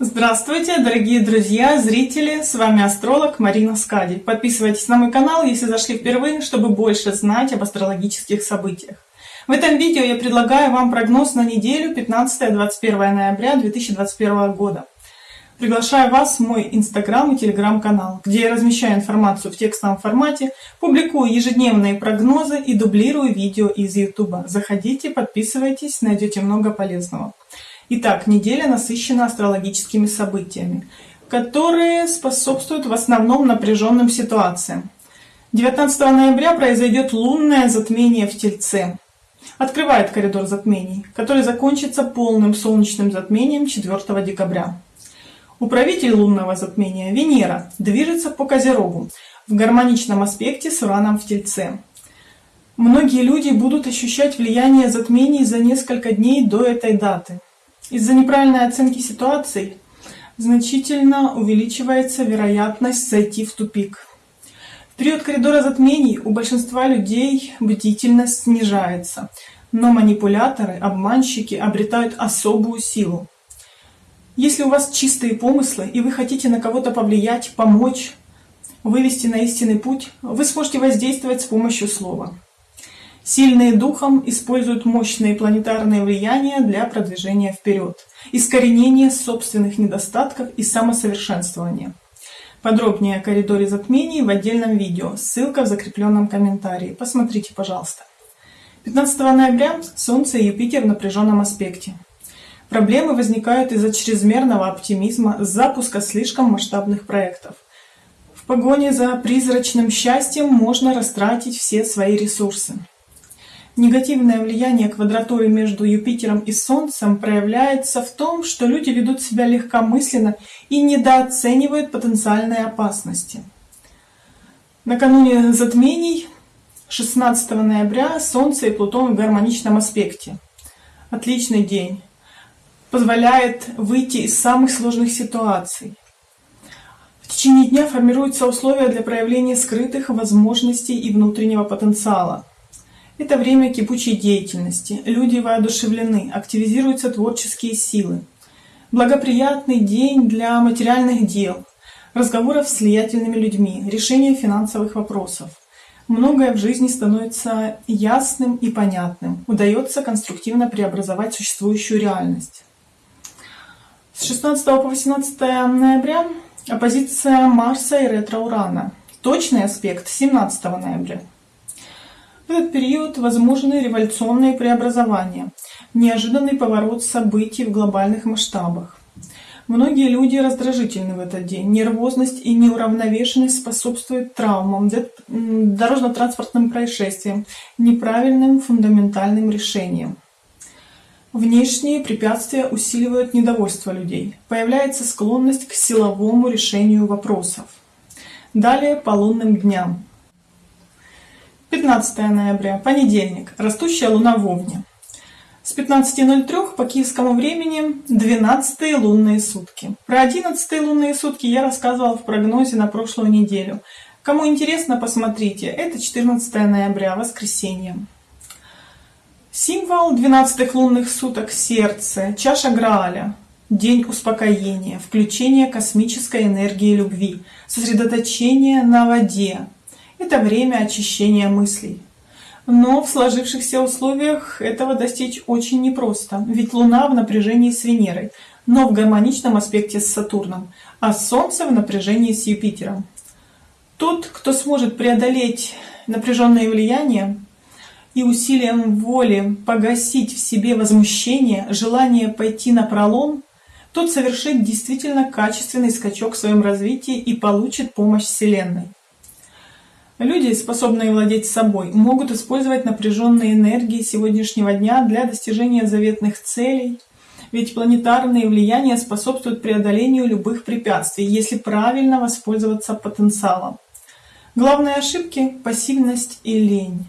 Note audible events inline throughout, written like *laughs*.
Здравствуйте, дорогие друзья, зрители! С вами астролог Марина Скади. Подписывайтесь на мой канал, если зашли впервые, чтобы больше знать об астрологических событиях. В этом видео я предлагаю вам прогноз на неделю 15-21 ноября 2021 года. Приглашаю вас в мой инстаграм и телеграм-канал, где я размещаю информацию в текстовом формате, публикую ежедневные прогнозы и дублирую видео из ютуба. Заходите, подписывайтесь, найдете много полезного. Итак, неделя насыщена астрологическими событиями, которые способствуют в основном напряженным ситуациям. 19 ноября произойдет лунное затмение в Тельце. Открывает коридор затмений, который закончится полным солнечным затмением 4 декабря. Управитель лунного затмения Венера движется по Козерогу в гармоничном аспекте с Ураном в Тельце. Многие люди будут ощущать влияние затмений за несколько дней до этой даты. Из-за неправильной оценки ситуаций значительно увеличивается вероятность зайти в тупик. В период коридора затмений у большинства людей бдительность снижается, но манипуляторы, обманщики обретают особую силу. Если у вас чистые помыслы и вы хотите на кого-то повлиять, помочь, вывести на истинный путь, вы сможете воздействовать с помощью слова. Сильные духом используют мощные планетарные влияния для продвижения вперед, искоренения собственных недостатков и самосовершенствования. Подробнее о коридоре затмений в отдельном видео, ссылка в закрепленном комментарии. Посмотрите, пожалуйста. 15 ноября Солнце и Юпитер в напряженном аспекте. Проблемы возникают из-за чрезмерного оптимизма, запуска слишком масштабных проектов. В погоне за призрачным счастьем можно растратить все свои ресурсы. Негативное влияние квадратуры между Юпитером и Солнцем проявляется в том, что люди ведут себя легкомысленно и недооценивают потенциальные опасности. Накануне затмений 16 ноября Солнце и Плутон в гармоничном аспекте. Отличный день. Позволяет выйти из самых сложных ситуаций. В течение дня формируются условия для проявления скрытых возможностей и внутреннего потенциала. Это время кипучей деятельности. Люди воодушевлены, активизируются творческие силы. Благоприятный день для материальных дел, разговоров с влиятельными людьми, решения финансовых вопросов. Многое в жизни становится ясным и понятным. Удается конструктивно преобразовать существующую реальность. С 16 по 18 ноября оппозиция Марса и ретро-Урана. Точный аспект 17 ноября. Этот период возможны революционные преобразования, неожиданный поворот событий в глобальных масштабах. Многие люди раздражительны в этот день. Нервозность и неуравновешенность способствуют травмам, дорожно-транспортным происшествиям, неправильным фундаментальным решениям. Внешние препятствия усиливают недовольство людей. Появляется склонность к силовому решению вопросов. Далее по лунным дням. 15 ноября, понедельник, растущая луна в Овне. С 15.03 по киевскому времени 12 лунные сутки. Про 11 лунные сутки я рассказывала в прогнозе на прошлую неделю. Кому интересно, посмотрите. Это 14 ноября, воскресенье. Символ 12 лунных суток – сердце, чаша Грааля, день успокоения, включение космической энергии любви, сосредоточение на воде, это время очищения мыслей. Но в сложившихся условиях этого достичь очень непросто, ведь Луна в напряжении с Венерой, но в гармоничном аспекте с Сатурном, а Солнце в напряжении с Юпитером. Тот, кто сможет преодолеть напряженное влияние и усилием воли погасить в себе возмущение, желание пойти на пролом, тот совершит действительно качественный скачок в своем развитии и получит помощь Вселенной. Люди, способные владеть собой, могут использовать напряженные энергии сегодняшнего дня для достижения заветных целей, ведь планетарные влияния способствуют преодолению любых препятствий, если правильно воспользоваться потенциалом. Главные ошибки – пассивность и лень.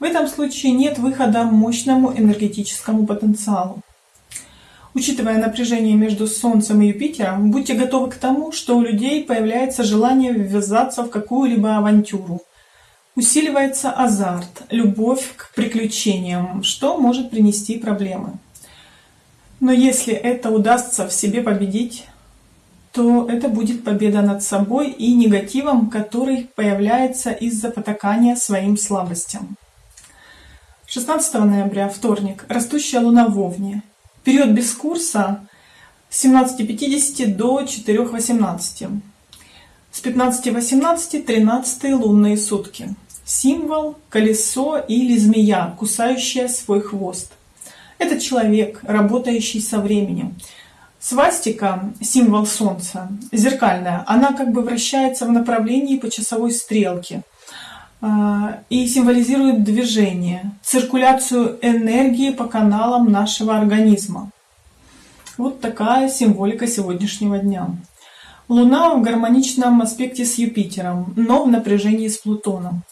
В этом случае нет выхода мощному энергетическому потенциалу. Учитывая напряжение между Солнцем и Юпитером, будьте готовы к тому, что у людей появляется желание ввязаться в какую-либо авантюру. Усиливается азарт, любовь к приключениям, что может принести проблемы. Но если это удастся в себе победить, то это будет победа над собой и негативом, который появляется из-за потакания своим слабостям. 16 ноября, вторник, растущая луна в Овне. Период без курса с 17.50 до 4.18. С 15.18 13 лунные сутки. Символ – колесо или змея, кусающая свой хвост. Это человек, работающий со временем. Свастика – символ Солнца, зеркальная. Она как бы вращается в направлении по часовой стрелке и символизирует движение, циркуляцию энергии по каналам нашего организма. Вот такая символика сегодняшнего дня. Луна в гармоничном аспекте с Юпитером, но в напряжении с Плутоном.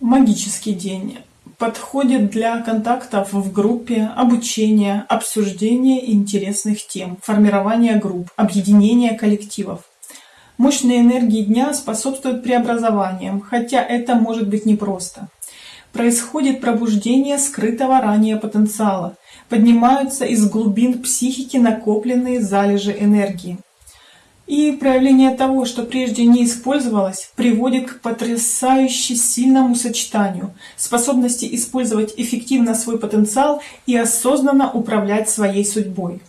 Магический день. Подходит для контактов в группе, обучения, обсуждения интересных тем, формирования групп, объединения коллективов. Мощные энергии дня способствуют преобразованиям, хотя это может быть непросто. Происходит пробуждение скрытого ранее потенциала, поднимаются из глубин психики накопленные залежи энергии. И проявление того, что прежде не использовалось, приводит к потрясающе сильному сочетанию, способности использовать эффективно свой потенциал и осознанно управлять своей судьбой.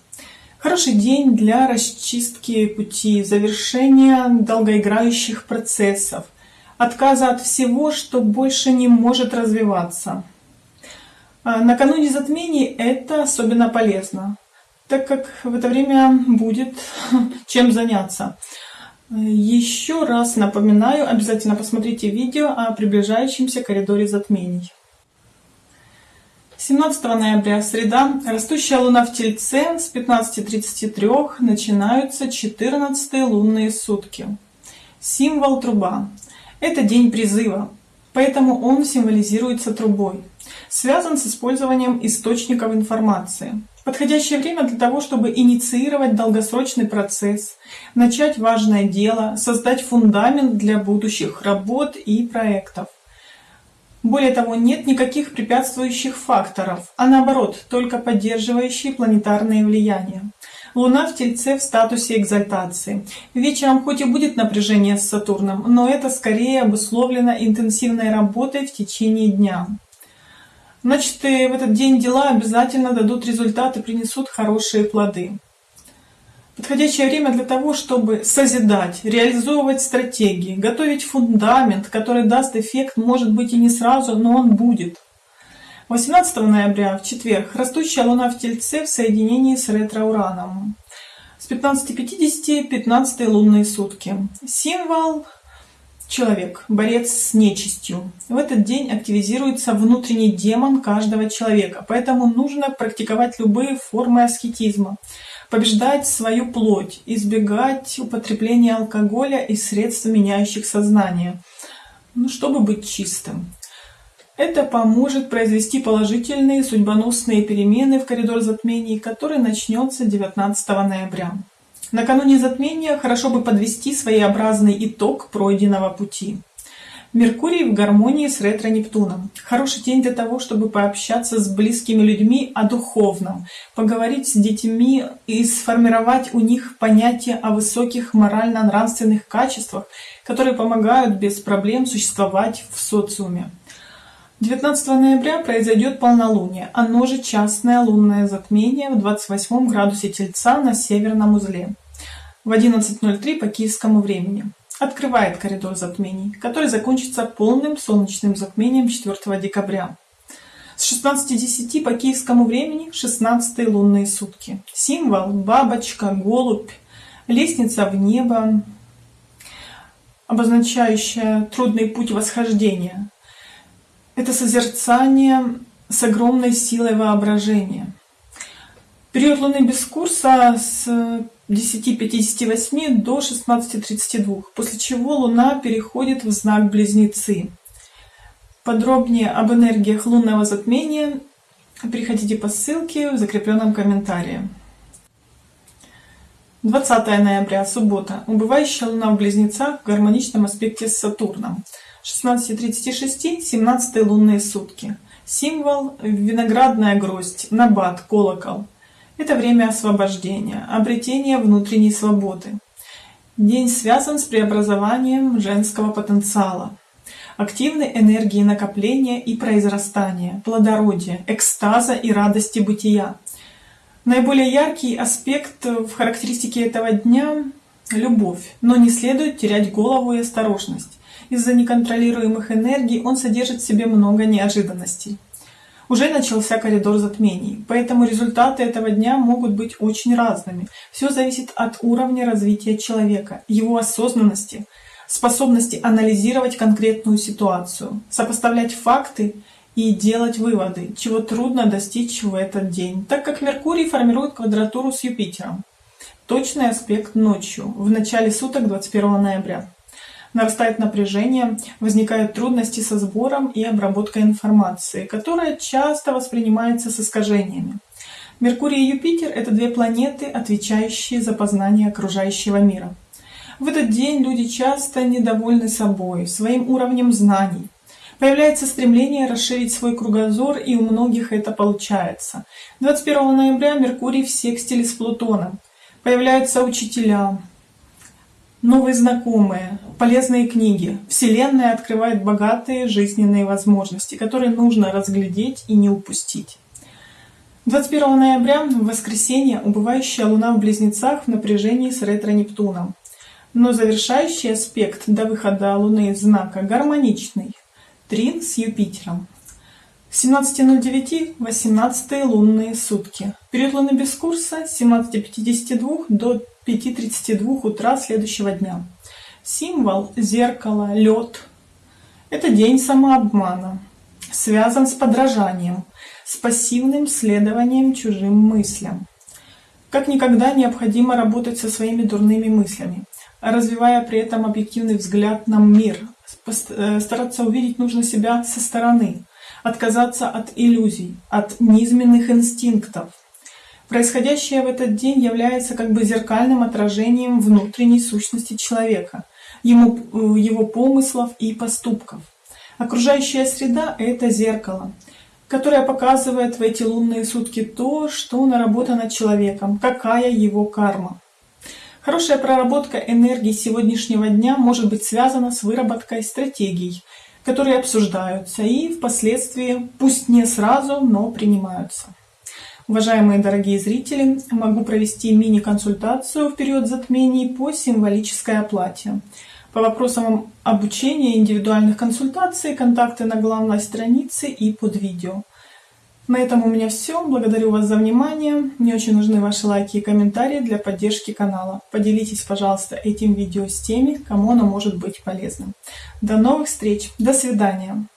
Хороший день для расчистки пути, завершения долгоиграющих процессов, отказа от всего, что больше не может развиваться. А накануне затмений это особенно полезно так как в это время будет *laughs* чем заняться. Еще раз напоминаю, обязательно посмотрите видео о приближающемся коридоре затмений. 17 ноября, среда, растущая луна в Тельце с 15.33 начинаются 14 лунные сутки. Символ труба. Это день призыва, поэтому он символизируется трубой. Связан с использованием источников информации. Подходящее время для того, чтобы инициировать долгосрочный процесс, начать важное дело, создать фундамент для будущих работ и проектов. Более того, нет никаких препятствующих факторов, а наоборот, только поддерживающие планетарные влияния. Луна в Тельце в статусе экзальтации. Вечером хоть и будет напряжение с Сатурном, но это скорее обусловлено интенсивной работой в течение дня. Значит, в этот день дела обязательно дадут результат и принесут хорошие плоды. Подходящее время для того, чтобы созидать, реализовывать стратегии, готовить фундамент, который даст эффект, может быть и не сразу, но он будет. 18 ноября, в четверг, растущая Луна в Тельце в соединении с ретро-ураном. С 15.50 15 лунные сутки. Символ Человек, борец с нечистью. В этот день активизируется внутренний демон каждого человека, поэтому нужно практиковать любые формы аскетизма, побеждать свою плоть, избегать употребления алкоголя и средств, меняющих сознание, ну, чтобы быть чистым. Это поможет произвести положительные судьбоносные перемены в коридор затмений, который начнется 19 ноября. Накануне затмения хорошо бы подвести своеобразный итог пройденного пути. Меркурий в гармонии с ретро-Нептуном. Хороший день для того, чтобы пообщаться с близкими людьми о духовном, поговорить с детьми и сформировать у них понятие о высоких морально-нравственных качествах, которые помогают без проблем существовать в социуме. 19 ноября произойдет полнолуние, оно же частное лунное затмение в 28 градусе Тельца на северном узле в 11.03 по киевскому времени. Открывает коридор затмений, который закончится полным солнечным затмением 4 декабря. С 16.10 по киевскому времени 16 лунные сутки. Символ – бабочка, голубь, лестница в небо, обозначающая трудный путь восхождения – это созерцание с огромной силой воображения. Период Луны без курса с 10.58 до 16.32, после чего Луна переходит в знак Близнецы. Подробнее об энергиях лунного затмения переходите по ссылке в закрепленном комментарии. 20 ноября, суббота. Убывающая Луна в Близнецах в гармоничном аспекте с Сатурном. 16.36, 17 лунные сутки. Символ – виноградная гроздь, набат, колокол. Это время освобождения, обретения внутренней свободы. День связан с преобразованием женского потенциала, активной энергии накопления и произрастания, плодородия, экстаза и радости бытия. Наиболее яркий аспект в характеристике этого дня – любовь, но не следует терять голову и осторожность. Из-за неконтролируемых энергий он содержит в себе много неожиданностей. Уже начался коридор затмений, поэтому результаты этого дня могут быть очень разными. Все зависит от уровня развития человека, его осознанности, способности анализировать конкретную ситуацию, сопоставлять факты и делать выводы, чего трудно достичь в этот день, так как Меркурий формирует квадратуру с Юпитером. Точный аспект ночью, в начале суток 21 ноября нарастает напряжение, возникают трудности со сбором и обработкой информации, которая часто воспринимается с искажениями. Меркурий и Юпитер — это две планеты, отвечающие за познание окружающего мира. В этот день люди часто недовольны собой, своим уровнем знаний. Появляется стремление расширить свой кругозор, и у многих это получается. 21 ноября Меркурий в секстиле с Плутоном. Появляются учителя, новые знакомые, полезные книги. Вселенная открывает богатые жизненные возможности, которые нужно разглядеть и не упустить. 21 ноября, в воскресенье, убывающая Луна в Близнецах в напряжении с ретро-Нептуном. Но завершающий аспект до выхода Луны из знака гармоничный. Трин с Юпитером. С 17.09 18 лунные сутки. Период Луны без курса с 17.52 до 5.32 утра следующего дня. Символ зеркало, лед. Это день самообмана. Связан с подражанием, с пассивным следованием чужим мыслям. Как никогда необходимо работать со своими дурными мыслями, развивая при этом объективный взгляд на мир. Э, стараться увидеть нужно себя со стороны, отказаться от иллюзий, от низменных инстинктов. Происходящее в этот день является как бы зеркальным отражением внутренней сущности человека, ему, э, его помыслов и поступков. Окружающая среда — это зеркало, которое показывает в эти лунные сутки то, что наработано человеком, какая его карма. Хорошая проработка энергии сегодняшнего дня может быть связана с выработкой стратегий, которые обсуждаются и впоследствии, пусть не сразу, но принимаются. Уважаемые дорогие зрители, могу провести мини-консультацию в период затмений по символической оплате. По вопросам обучения индивидуальных консультаций контакты на главной странице и под видео. На этом у меня все. Благодарю вас за внимание. Мне очень нужны ваши лайки и комментарии для поддержки канала. Поделитесь, пожалуйста, этим видео с теми, кому оно может быть полезным. До новых встреч. До свидания.